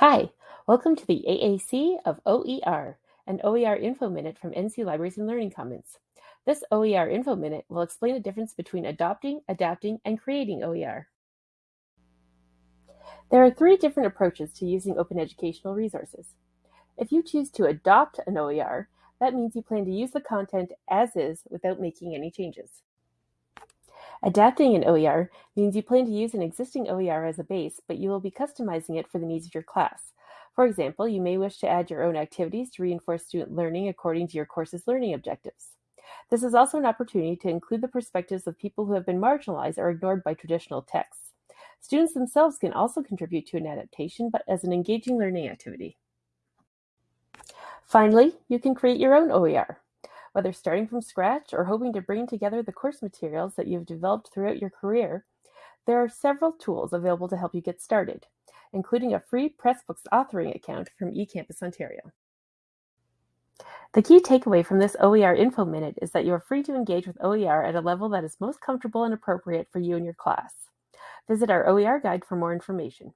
Hi, welcome to the AAC of OER, an OER Info Minute from NC Libraries and Learning Commons. This OER Info Minute will explain the difference between adopting, adapting, and creating OER. There are three different approaches to using open educational resources. If you choose to adopt an OER, that means you plan to use the content as is without making any changes. Adapting an OER means you plan to use an existing OER as a base, but you will be customizing it for the needs of your class. For example, you may wish to add your own activities to reinforce student learning according to your course's learning objectives. This is also an opportunity to include the perspectives of people who have been marginalized or ignored by traditional texts. Students themselves can also contribute to an adaptation, but as an engaging learning activity. Finally, you can create your own OER. Whether starting from scratch or hoping to bring together the course materials that you've developed throughout your career, there are several tools available to help you get started, including a free Pressbooks authoring account from eCampus Ontario. The key takeaway from this OER Info Minute is that you are free to engage with OER at a level that is most comfortable and appropriate for you and your class. Visit our OER guide for more information.